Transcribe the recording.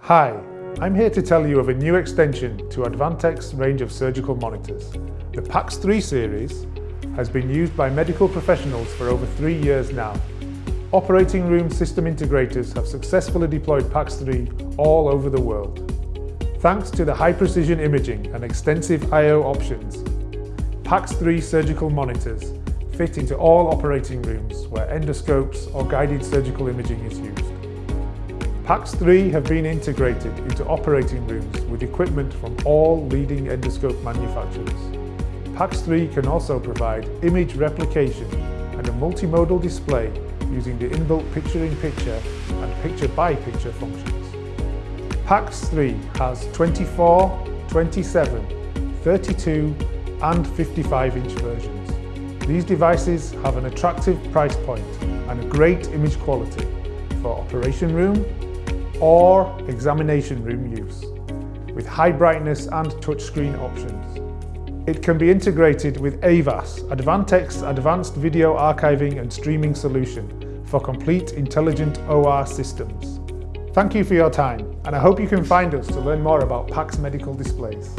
Hi, I'm here to tell you of a new extension to Advantech's range of surgical monitors. The PAX3 series has been used by medical professionals for over three years now. Operating room system integrators have successfully deployed PAX3 all over the world. Thanks to the high precision imaging and extensive I.O. options, PAX3 surgical monitors fit into all operating rooms where endoscopes or guided surgical imaging is used. PAX3 have been integrated into operating rooms with equipment from all leading endoscope manufacturers. PAX3 can also provide image replication and a multimodal display using the inbuilt picture-in-picture -picture and picture-by-picture -picture functions. PAX3 has 24, 27, 32 and 55 inch versions. These devices have an attractive price point and a great image quality for operation room, or examination room use, with high brightness and touchscreen options. It can be integrated with AVAS, Advantech's Advanced Video Archiving and Streaming Solution for complete intelligent OR systems. Thank you for your time, and I hope you can find us to learn more about PAX Medical Displays.